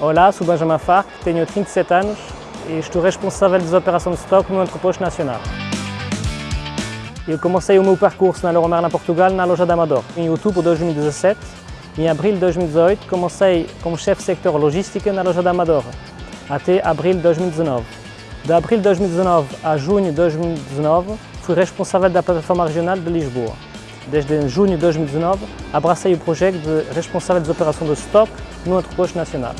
Olá, sou Benjamin Farc, tenho 37 anos e estou responsável das operações de estoque no entreposto nacional. Eu comecei o meu percurso na Merlin Portugal na loja da Amador em outubro de 2017. Em abril de 2018 comecei como chefe sector logística na loja da Amador até abril de 2019. De abril de 2019 a junho de 2019 fui responsável da plataforma regional de Lisboa. Desde junho de 2019 abracei o projeto de responsável das operações de estoque no entreposto nacional.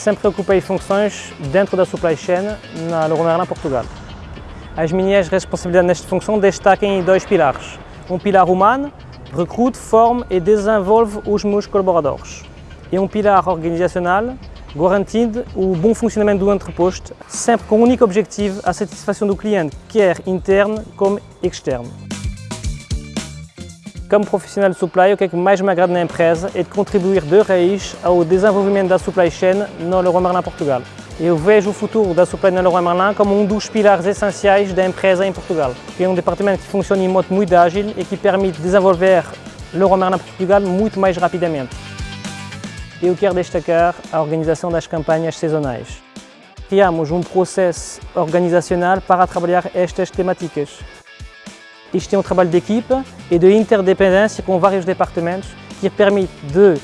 Sempre ocupei funções dentro da supply chain na Leroy Merlin Portugal. As minhas responsabilidades nesta função destacam em dois pilares. Um pilar humano, recrute, forme e desenvolve os meus colaboradores. E um pilar organizacional, garantindo o bom funcionamento do entreposto, sempre com o único objetivo a satisfação do cliente, quer interno como externo. Como profissional de supply, o que, é que mais me agrada na empresa é de contribuir de raiz ao desenvolvimento da supply chain no Leroy Merlin Portugal. Eu vejo o futuro da supply na Leroy Merlin como um dos pilares essenciais da empresa em Portugal. É um departamento que funciona em modo muito ágil e que permite desenvolver Leroy Merlin Portugal muito mais rapidamente. Eu quero destacar a organização das campanhas sazonais. Criamos um processo organizacional para trabalhar estas temáticas. Isto é um trabalho de equipa e de interdependência com vários departamentos que permite de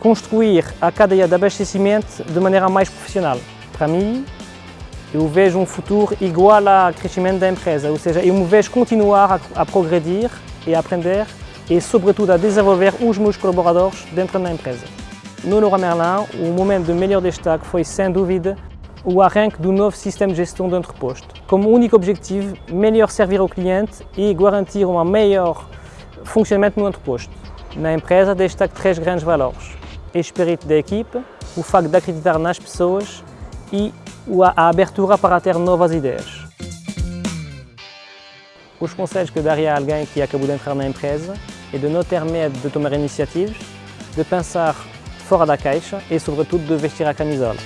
construir a cadeia de abastecimento de maneira mais profissional. Para mim, eu vejo um futuro igual ao crescimento da empresa, ou seja, eu me vejo continuar a, a progredir e a aprender e, sobretudo, a desenvolver os meus colaboradores dentro da empresa. No Leroy Merlin, o momento de melhor destaque foi, sem dúvida, o arranque do novo sistema de gestão do entreposto. Como único objetivo, melhor servir ao cliente e garantir um melhor funcionamento no entreposto. Na empresa, destaque três grandes valores o espírito da equipe, o facto de acreditar nas pessoas e a abertura para ter novas ideias. Os conselhos que daria a alguém que acabou de entrar na empresa é de não ter medo de tomar iniciativas, de pensar fora da caixa e, sobretudo, de vestir a camisola.